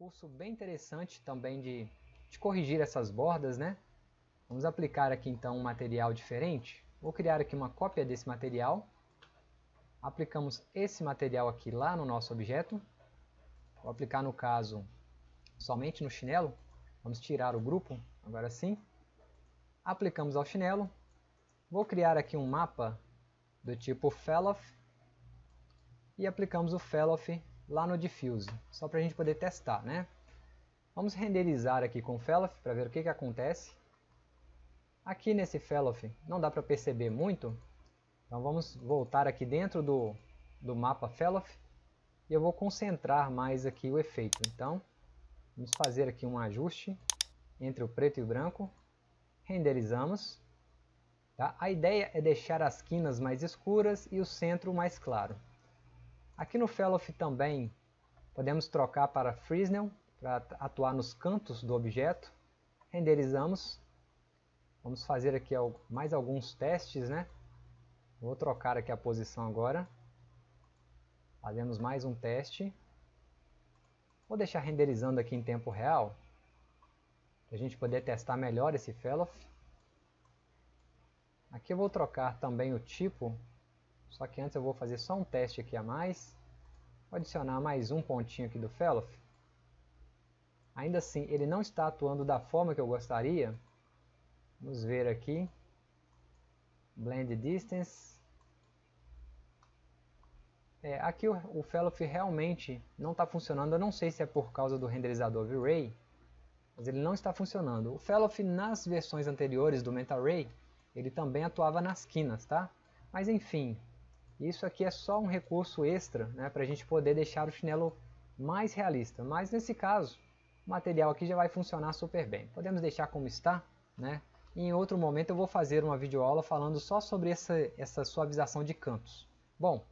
recurso bem interessante também de, de corrigir essas bordas, né? Vamos aplicar aqui então um material diferente. Vou criar aqui uma cópia desse material. Aplicamos esse material aqui lá no nosso objeto. Vou aplicar no caso somente no chinelo. Vamos tirar o grupo, agora sim. Aplicamos ao chinelo. Vou criar aqui um mapa do tipo Felloff. E aplicamos o Felloff lá no Diffuse, só para a gente poder testar, né? Vamos renderizar aqui com o Felloff para ver o que, que acontece. Aqui nesse Felloff não dá para perceber muito, então vamos voltar aqui dentro do, do mapa Felloff e eu vou concentrar mais aqui o efeito. Então, vamos fazer aqui um ajuste entre o preto e o branco, renderizamos. Tá? A ideia é deixar as quinas mais escuras e o centro mais claro. Aqui no Felloff também podemos trocar para Fresnel para atuar nos cantos do objeto. Renderizamos Vamos fazer aqui mais alguns testes, né? Vou trocar aqui a posição agora. Fazemos mais um teste. Vou deixar renderizando aqui em tempo real. Para a gente poder testar melhor esse Felloff. Aqui eu vou trocar também o tipo. Só que antes eu vou fazer só um teste aqui a mais. Vou adicionar mais um pontinho aqui do Felloff. Ainda assim, ele não está atuando da forma que eu gostaria. Vamos ver aqui. Blend Distance. É, aqui o, o realmente não está funcionando. Eu não sei se é por causa do renderizador V-Ray. Mas ele não está funcionando. O Felloff nas versões anteriores do MentaRay, ele também atuava nas quinas, tá? Mas enfim, isso aqui é só um recurso extra né, para a gente poder deixar o chinelo mais realista. Mas nesse caso, o material aqui já vai funcionar super bem. Podemos deixar como está, né? em outro momento eu vou fazer uma videoaula falando só sobre essa, essa suavização de cantos. Bom,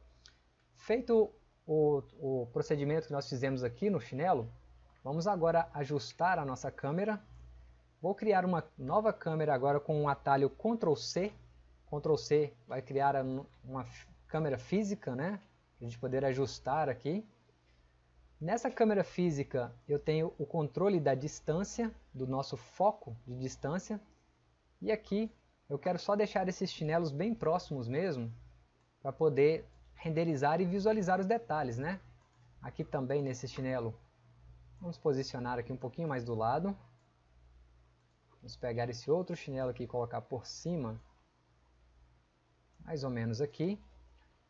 feito o, o procedimento que nós fizemos aqui no chinelo, vamos agora ajustar a nossa câmera. Vou criar uma nova câmera agora com um atalho Ctrl C. Ctrl C vai criar uma câmera física, né? Para a gente poder ajustar aqui. Nessa câmera física eu tenho o controle da distância, do nosso foco de distância. E aqui eu quero só deixar esses chinelos bem próximos mesmo, para poder renderizar e visualizar os detalhes, né? Aqui também nesse chinelo, vamos posicionar aqui um pouquinho mais do lado. Vamos pegar esse outro chinelo aqui e colocar por cima, mais ou menos aqui.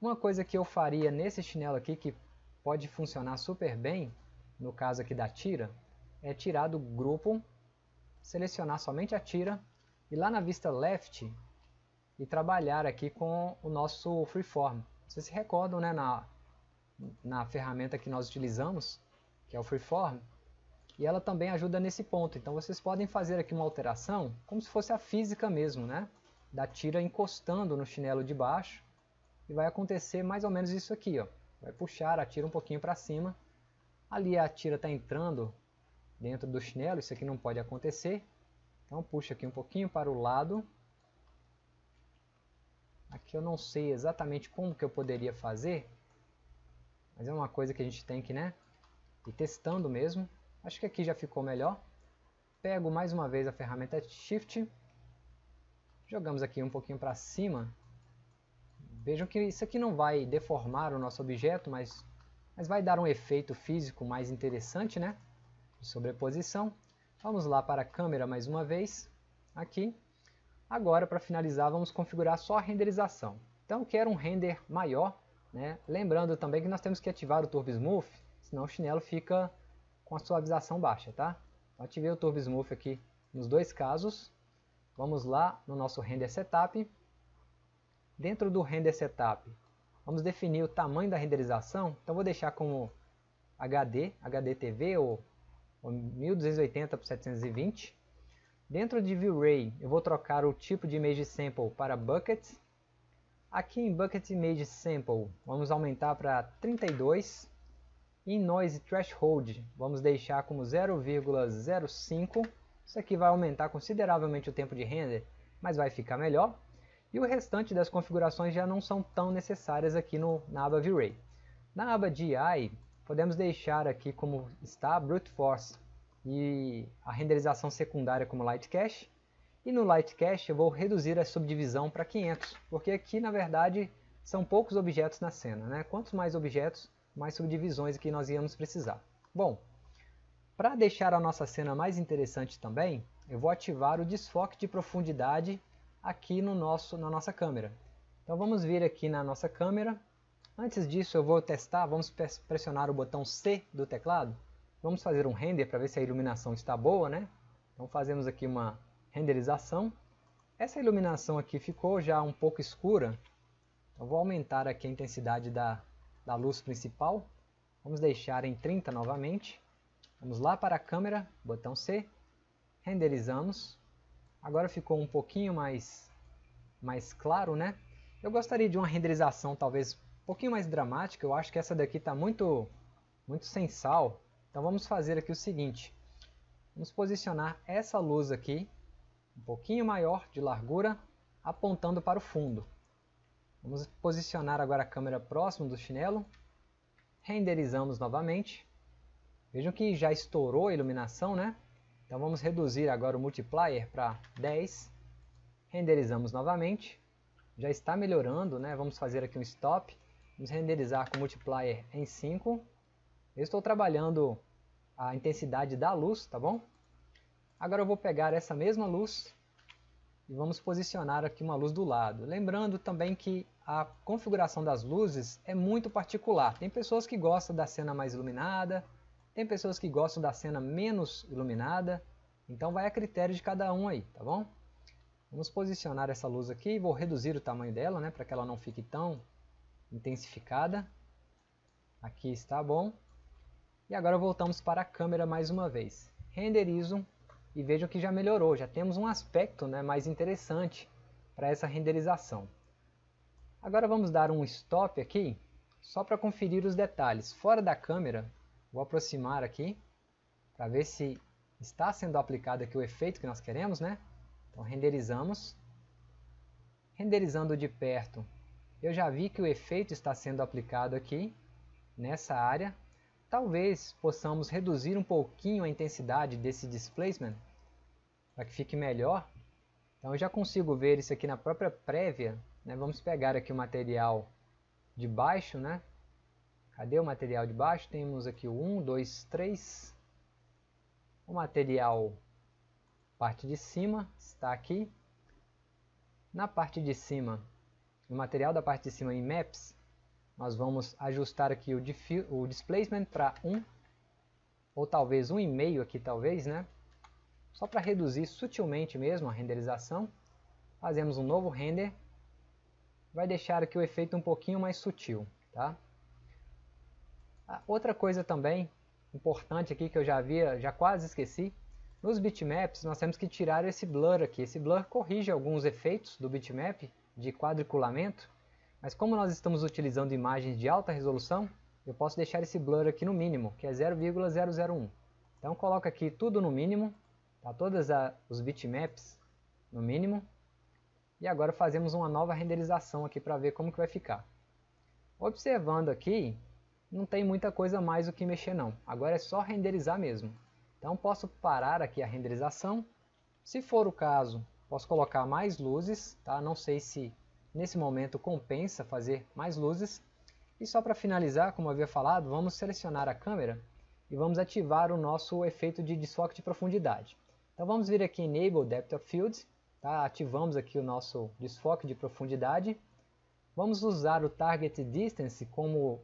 Uma coisa que eu faria nesse chinelo aqui, que pode funcionar super bem, no caso aqui da tira, é tirar do grupo, selecionar somente a tira e lá na vista left e trabalhar aqui com o nosso freeform. Vocês se recordam né, na, na ferramenta que nós utilizamos, que é o freeform, e ela também ajuda nesse ponto. Então vocês podem fazer aqui uma alteração, como se fosse a física mesmo, né? Da tira encostando no chinelo de baixo, e vai acontecer mais ou menos isso aqui, ó. Vai puxar a tira um pouquinho para cima, ali a tira está entrando dentro do chinelo, isso aqui não pode acontecer, então puxa aqui um pouquinho para o lado. Aqui eu não sei exatamente como que eu poderia fazer, mas é uma coisa que a gente tem que né, ir testando mesmo. Acho que aqui já ficou melhor. Pego mais uma vez a ferramenta Shift, jogamos aqui um pouquinho para cima. Vejam que isso aqui não vai deformar o nosso objeto, mas, mas vai dar um efeito físico mais interessante, né? De sobreposição. Vamos lá para a câmera mais uma vez, aqui. Agora, para finalizar, vamos configurar só a renderização. Então, quero um render maior, né? lembrando também que nós temos que ativar o Turbo Smooth, senão o chinelo fica com a suavização baixa. Tá? Então, ativei o Turbo Smooth aqui nos dois casos. Vamos lá no nosso Render Setup. Dentro do Render Setup, vamos definir o tamanho da renderização. Então, vou deixar como HD, HDTV ou 1280 por 720. Dentro de V-Ray eu vou trocar o tipo de Image Sample para Bucket. Aqui em Bucket Image Sample vamos aumentar para 32. Em Noise Threshold vamos deixar como 0,05. Isso aqui vai aumentar consideravelmente o tempo de render, mas vai ficar melhor. E o restante das configurações já não são tão necessárias aqui no, na aba V-Ray. Na aba DI podemos deixar aqui como está Brute Force e a renderização secundária como Light Cache. E no Light Cache eu vou reduzir a subdivisão para 500, porque aqui na verdade são poucos objetos na cena. Né? Quantos mais objetos, mais subdivisões que nós íamos precisar. Bom, para deixar a nossa cena mais interessante também, eu vou ativar o desfoque de profundidade aqui no nosso, na nossa câmera. Então vamos vir aqui na nossa câmera. Antes disso eu vou testar, vamos pressionar o botão C do teclado. Vamos fazer um render para ver se a iluminação está boa, né? Então fazemos aqui uma renderização. Essa iluminação aqui ficou já um pouco escura. Eu vou aumentar aqui a intensidade da, da luz principal. Vamos deixar em 30 novamente. Vamos lá para a câmera, botão C, renderizamos. Agora ficou um pouquinho mais, mais claro, né? Eu gostaria de uma renderização talvez um pouquinho mais dramática, eu acho que essa daqui está muito, muito sem sal. Então vamos fazer aqui o seguinte, vamos posicionar essa luz aqui, um pouquinho maior de largura, apontando para o fundo. Vamos posicionar agora a câmera próximo do chinelo, renderizamos novamente. Vejam que já estourou a iluminação, né? Então vamos reduzir agora o multiplier para 10. Renderizamos novamente. Já está melhorando, né? Vamos fazer aqui um stop. Vamos renderizar com o multiplier em 5. Eu estou trabalhando a intensidade da luz, tá bom? Agora eu vou pegar essa mesma luz e vamos posicionar aqui uma luz do lado. Lembrando também que a configuração das luzes é muito particular. Tem pessoas que gostam da cena mais iluminada, tem pessoas que gostam da cena menos iluminada, então vai a critério de cada um aí, tá bom? Vamos posicionar essa luz aqui, vou reduzir o tamanho dela, né, para que ela não fique tão intensificada. Aqui está bom. E agora voltamos para a câmera mais uma vez. Renderizo e vejam que já melhorou, já temos um aspecto né, mais interessante para essa renderização. Agora vamos dar um stop aqui, só para conferir os detalhes. Fora da câmera, Vou aproximar aqui para ver se está sendo aplicado aqui o efeito que nós queremos, né? Então renderizamos. Renderizando de perto, eu já vi que o efeito está sendo aplicado aqui nessa área. Talvez possamos reduzir um pouquinho a intensidade desse displacement para que fique melhor. Então eu já consigo ver isso aqui na própria prévia. Né? Vamos pegar aqui o material de baixo, né? Cadê o material de baixo? Temos aqui o 1, 2, 3. O material, parte de cima, está aqui. Na parte de cima, o material da parte de cima em Maps, nós vamos ajustar aqui o, o displacement para 1, ou talvez 1,5 aqui talvez, né? Só para reduzir sutilmente mesmo a renderização. Fazemos um novo render. Vai deixar aqui o efeito um pouquinho mais sutil, tá? Outra coisa também importante aqui que eu já havia, já quase esqueci, nos bitmaps nós temos que tirar esse blur aqui. Esse blur corrige alguns efeitos do bitmap de quadriculamento, mas como nós estamos utilizando imagens de alta resolução, eu posso deixar esse blur aqui no mínimo, que é 0,001. Então coloco aqui tudo no mínimo, tá? todos os bitmaps no mínimo, e agora fazemos uma nova renderização aqui para ver como que vai ficar. Observando aqui, não tem muita coisa mais o que mexer não. Agora é só renderizar mesmo. Então posso parar aqui a renderização. Se for o caso, posso colocar mais luzes, tá? Não sei se nesse momento compensa fazer mais luzes. E só para finalizar, como havia falado, vamos selecionar a câmera e vamos ativar o nosso efeito de desfoque de profundidade. Então vamos vir aqui em Enable Depth of Field, tá? ativamos aqui o nosso desfoque de profundidade. Vamos usar o Target Distance como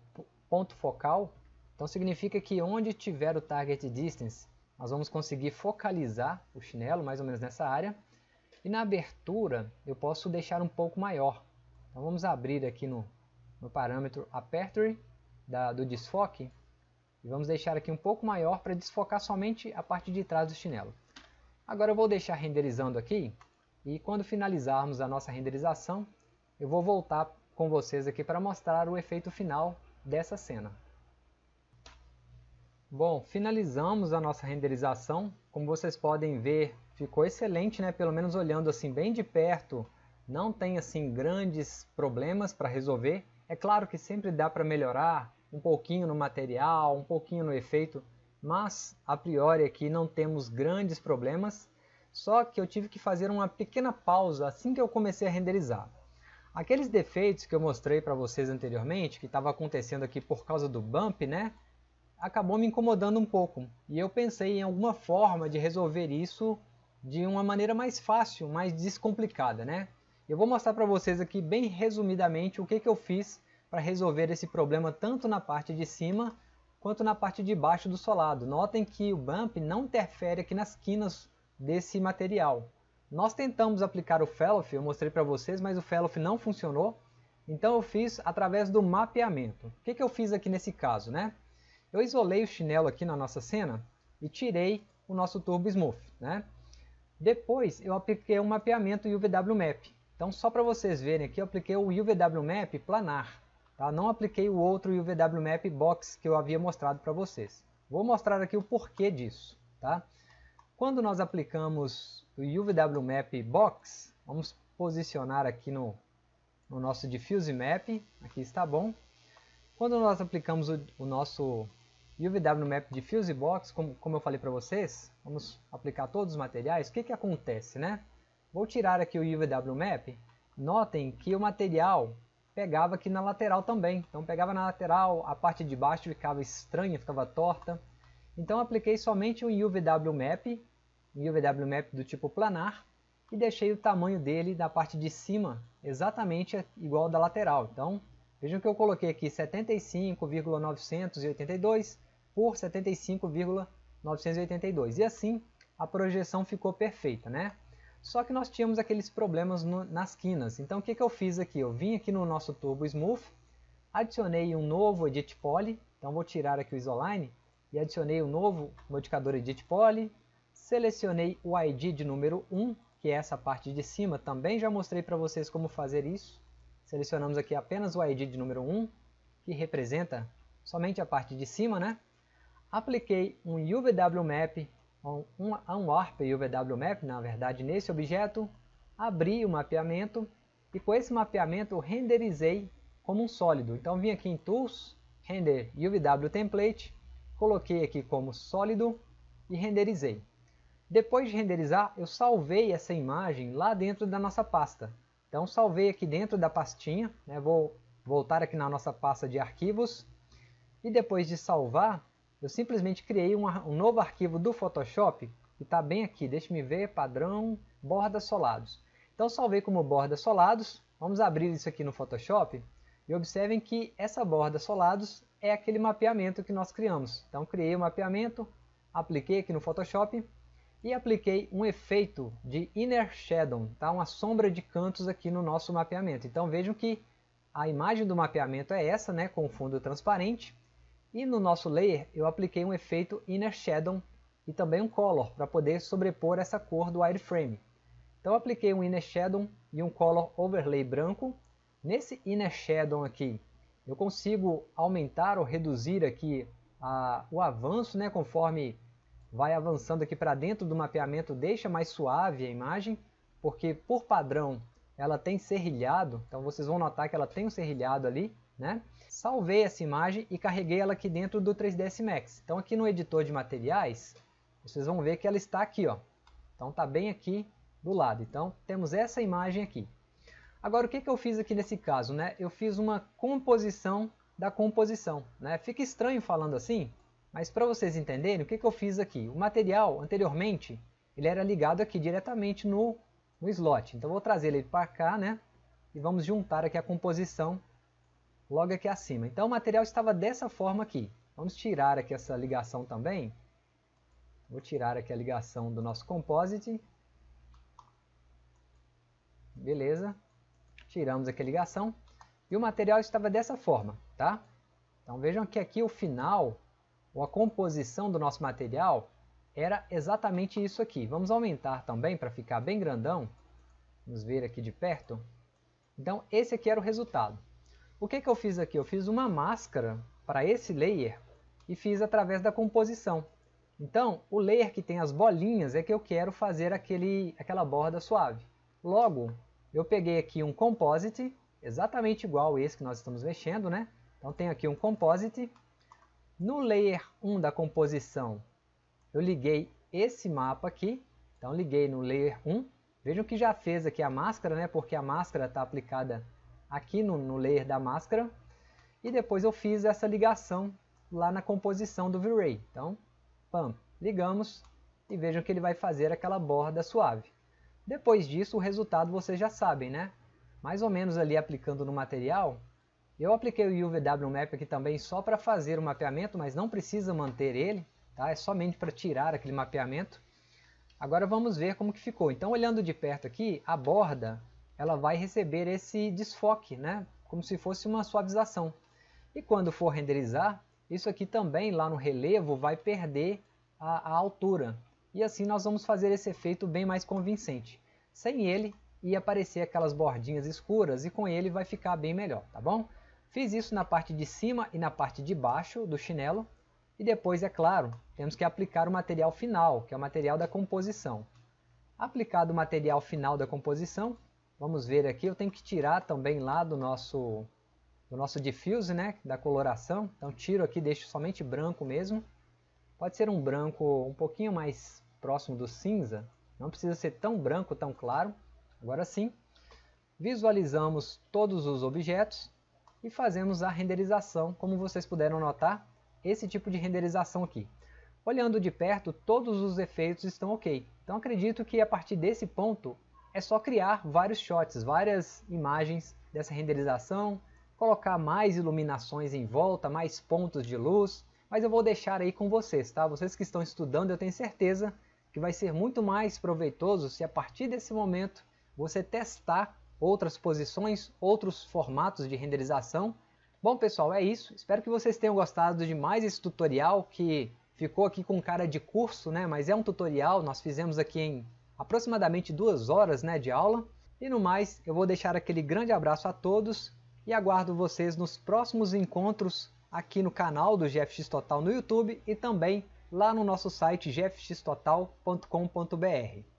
ponto focal, então significa que onde tiver o target distance, nós vamos conseguir focalizar o chinelo, mais ou menos nessa área. E na abertura, eu posso deixar um pouco maior. Então vamos abrir aqui no, no parâmetro Aperture da, do desfoque. E vamos deixar aqui um pouco maior para desfocar somente a parte de trás do chinelo. Agora eu vou deixar renderizando aqui. E quando finalizarmos a nossa renderização, eu vou voltar com vocês aqui para mostrar o efeito final dessa cena. Bom, finalizamos a nossa renderização. Como vocês podem ver, ficou excelente, né? Pelo menos olhando assim bem de perto, não tem assim grandes problemas para resolver. É claro que sempre dá para melhorar um pouquinho no material, um pouquinho no efeito, mas a priori aqui não temos grandes problemas, só que eu tive que fazer uma pequena pausa assim que eu comecei a renderizar. Aqueles defeitos que eu mostrei para vocês anteriormente, que estava acontecendo aqui por causa do bump, né? Acabou me incomodando um pouco. E eu pensei em alguma forma de resolver isso de uma maneira mais fácil, mais descomplicada, né? Eu vou mostrar para vocês aqui bem resumidamente o que, que eu fiz para resolver esse problema tanto na parte de cima quanto na parte de baixo do solado. Notem que o bump não interfere aqui nas quinas desse material. Nós tentamos aplicar o Fellow, eu mostrei para vocês, mas o Fellow não funcionou. Então eu fiz através do mapeamento. O que, que eu fiz aqui nesse caso? Né? Eu isolei o chinelo aqui na nossa cena e tirei o nosso Turbo Smooth. Né? Depois eu apliquei um mapeamento UVW Map. Então só para vocês verem aqui, eu apliquei o UVW Map planar. Tá? Não apliquei o outro UVW Map Box que eu havia mostrado para vocês. Vou mostrar aqui o porquê disso. Tá? Quando nós aplicamos o UVW Map Box, vamos posicionar aqui no, no nosso Diffuse Map, aqui está bom. Quando nós aplicamos o, o nosso UVW Map Diffuse Box, como, como eu falei para vocês, vamos aplicar todos os materiais, o que, que acontece, né? Vou tirar aqui o UVW Map, notem que o material pegava aqui na lateral também, então pegava na lateral, a parte de baixo ficava estranha, ficava torta, então apliquei somente um UVW Map, um UVW Map do tipo planar, e deixei o tamanho dele da parte de cima exatamente igual da lateral. Então, vejam que eu coloquei aqui 75,982 por 75,982. E assim, a projeção ficou perfeita, né? Só que nós tínhamos aqueles problemas no, nas quinas. Então, o que, que eu fiz aqui? Eu vim aqui no nosso Turbo Smooth, adicionei um novo Edit Poly. Então, vou tirar aqui o Isoline e adicionei o um novo modificador Edit Poly, selecionei o ID de número 1, que é essa parte de cima, também já mostrei para vocês como fazer isso. Selecionamos aqui apenas o ID de número 1, que representa somente a parte de cima, né? Apliquei um UVW Map, um, um Warp UVW Map, na verdade, nesse objeto, abri o mapeamento e com esse mapeamento renderizei como um sólido. Então vim aqui em Tools, Render UVW Template, coloquei aqui como sólido e renderizei. Depois de renderizar, eu salvei essa imagem lá dentro da nossa pasta. Então salvei aqui dentro da pastinha, né? vou voltar aqui na nossa pasta de arquivos, e depois de salvar, eu simplesmente criei um, um novo arquivo do Photoshop, que está bem aqui, deixe-me ver, padrão, bordas solados. Então salvei como bordas solados, vamos abrir isso aqui no Photoshop, e observem que essa borda solados é aquele mapeamento que nós criamos. Então criei o um mapeamento, apliquei aqui no Photoshop e apliquei um efeito de Inner Shadow, tá? uma sombra de cantos aqui no nosso mapeamento. Então vejam que a imagem do mapeamento é essa, né, com fundo transparente. E no nosso layer eu apliquei um efeito Inner Shadow e também um Color para poder sobrepor essa cor do wireframe. Então apliquei um Inner Shadow e um Color Overlay branco. Nesse Inner Shadow aqui eu consigo aumentar ou reduzir aqui a, o avanço, né, conforme vai avançando aqui para dentro do mapeamento, deixa mais suave a imagem, porque por padrão ela tem serrilhado, então vocês vão notar que ela tem um serrilhado ali, né? Salvei essa imagem e carreguei ela aqui dentro do 3ds Max. Então aqui no editor de materiais, vocês vão ver que ela está aqui, ó. Então está bem aqui do lado. Então temos essa imagem aqui. Agora, o que, que eu fiz aqui nesse caso? Né? Eu fiz uma composição da composição. Né? Fica estranho falando assim, mas para vocês entenderem, o que, que eu fiz aqui? O material, anteriormente, ele era ligado aqui diretamente no, no slot. Então, vou trazer ele para cá, né? E vamos juntar aqui a composição logo aqui acima. Então, o material estava dessa forma aqui. Vamos tirar aqui essa ligação também. Vou tirar aqui a ligação do nosso composite. Beleza tiramos aqui a ligação e o material estava dessa forma, tá? Então vejam que aqui o final, ou a composição do nosso material, era exatamente isso aqui. Vamos aumentar também para ficar bem grandão. Vamos ver aqui de perto. Então esse aqui era o resultado. O que, que eu fiz aqui? Eu fiz uma máscara para esse layer e fiz através da composição. Então, o layer que tem as bolinhas é que eu quero fazer aquele, aquela borda suave. Logo, eu peguei aqui um composite, exatamente igual esse que nós estamos mexendo, né? Então tem aqui um Composite. No Layer 1 da composição, eu liguei esse mapa aqui. Então liguei no Layer 1. Vejam que já fez aqui a máscara, né? porque a máscara está aplicada aqui no, no Layer da máscara. E depois eu fiz essa ligação lá na composição do V-Ray. Então, pam, ligamos e vejam que ele vai fazer aquela borda suave. Depois disso, o resultado vocês já sabem, né? Mais ou menos ali aplicando no material, eu apliquei o UVW Map aqui também só para fazer o mapeamento, mas não precisa manter ele, tá? É somente para tirar aquele mapeamento. Agora vamos ver como que ficou. Então, olhando de perto aqui, a borda, ela vai receber esse desfoque, né? Como se fosse uma suavização. E quando for renderizar, isso aqui também lá no relevo vai perder a, a altura. E assim nós vamos fazer esse efeito bem mais convincente. Sem ele, ia aparecer aquelas bordinhas escuras e com ele vai ficar bem melhor, tá bom? Fiz isso na parte de cima e na parte de baixo do chinelo. E depois, é claro, temos que aplicar o material final, que é o material da composição. Aplicado o material final da composição, vamos ver aqui, eu tenho que tirar também lá do nosso do nosso diffuse, né, da coloração. Então tiro aqui, deixo somente branco mesmo. Pode ser um branco um pouquinho mais próximo do cinza, não precisa ser tão branco, tão claro. Agora sim, visualizamos todos os objetos e fazemos a renderização, como vocês puderam notar, esse tipo de renderização aqui. Olhando de perto, todos os efeitos estão ok. Então acredito que a partir desse ponto é só criar vários shots, várias imagens dessa renderização, colocar mais iluminações em volta, mais pontos de luz, mas eu vou deixar aí com vocês, tá? Vocês que estão estudando, eu tenho certeza que vai ser muito mais proveitoso se a partir desse momento você testar outras posições, outros formatos de renderização. Bom pessoal, é isso. Espero que vocês tenham gostado de mais esse tutorial que ficou aqui com cara de curso, né? mas é um tutorial, nós fizemos aqui em aproximadamente duas horas né, de aula. E no mais, eu vou deixar aquele grande abraço a todos e aguardo vocês nos próximos encontros aqui no canal do GFX Total no YouTube e também lá no nosso site gfxtotal.com.br.